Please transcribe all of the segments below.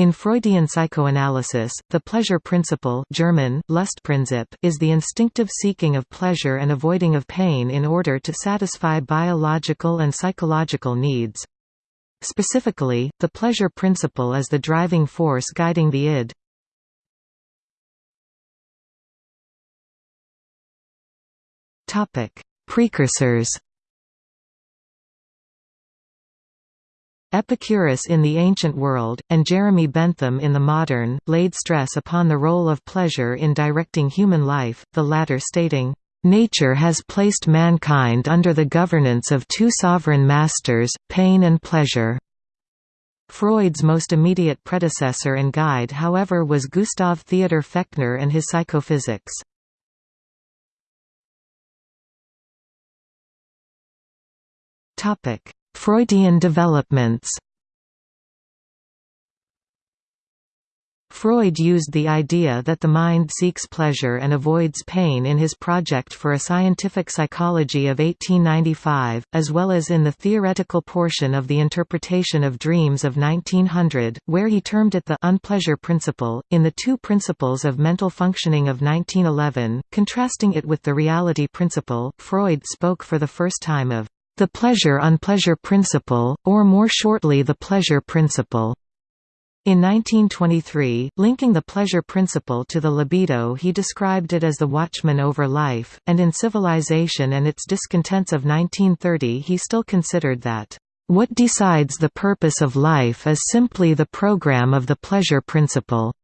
In Freudian psychoanalysis, the pleasure principle German, Lustprinzip is the instinctive seeking of pleasure and avoiding of pain in order to satisfy biological and psychological needs. Specifically, the pleasure principle is the driving force guiding the id. Precursors Epicurus in the ancient world, and Jeremy Bentham in the modern, laid stress upon the role of pleasure in directing human life, the latter stating, "...nature has placed mankind under the governance of two sovereign masters, pain and pleasure." Freud's most immediate predecessor and guide however was Gustav Theodor Fechner and his psychophysics. Topic Freudian developments Freud used the idea that the mind seeks pleasure and avoids pain in his project for a scientific psychology of 1895, as well as in the theoretical portion of the interpretation of dreams of 1900, where he termed it the unpleasure principle. In the two principles of mental functioning of 1911, contrasting it with the reality principle, Freud spoke for the first time of the pleasure-unpleasure principle, or more shortly the pleasure principle. In 1923, linking the pleasure principle to the libido he described it as the watchman over life, and in Civilization and its Discontents of 1930 he still considered that, "...what decides the purpose of life is simply the program of the pleasure principle."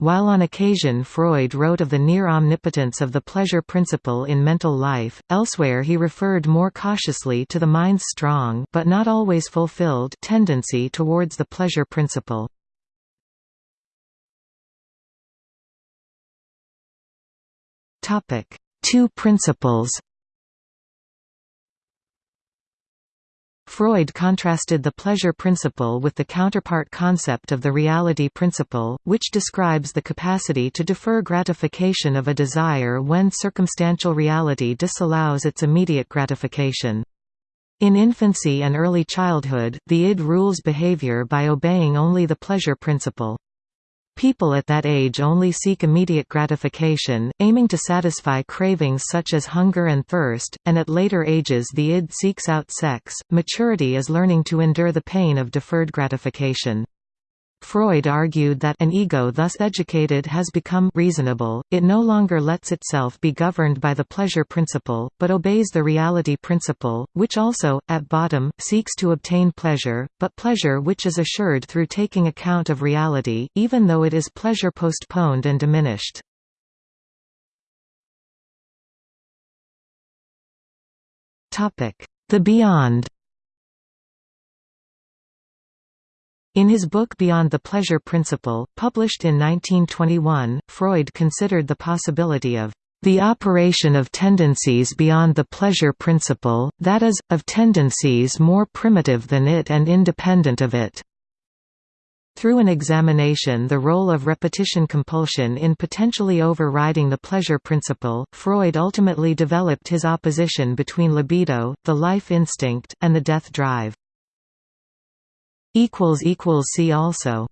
While on occasion Freud wrote of the near omnipotence of the pleasure principle in mental life, elsewhere he referred more cautiously to the mind's strong but not always fulfilled tendency towards the pleasure principle. Two principles Freud contrasted the pleasure principle with the counterpart concept of the reality principle, which describes the capacity to defer gratification of a desire when circumstantial reality disallows its immediate gratification. In infancy and early childhood, the id rules behavior by obeying only the pleasure principle. People at that age only seek immediate gratification, aiming to satisfy cravings such as hunger and thirst, and at later ages the id seeks out sex. Maturity is learning to endure the pain of deferred gratification. Freud argued that an ego thus educated has become reasonable, it no longer lets itself be governed by the pleasure principle, but obeys the reality principle, which also, at bottom, seeks to obtain pleasure, but pleasure which is assured through taking account of reality, even though it is pleasure postponed and diminished. The Beyond In his book Beyond the Pleasure Principle, published in 1921, Freud considered the possibility of the operation of tendencies beyond the pleasure principle, that is, of tendencies more primitive than it and independent of it. Through an examination the role of repetition compulsion in potentially overriding the pleasure principle, Freud ultimately developed his opposition between libido, the life instinct, and the death drive. See also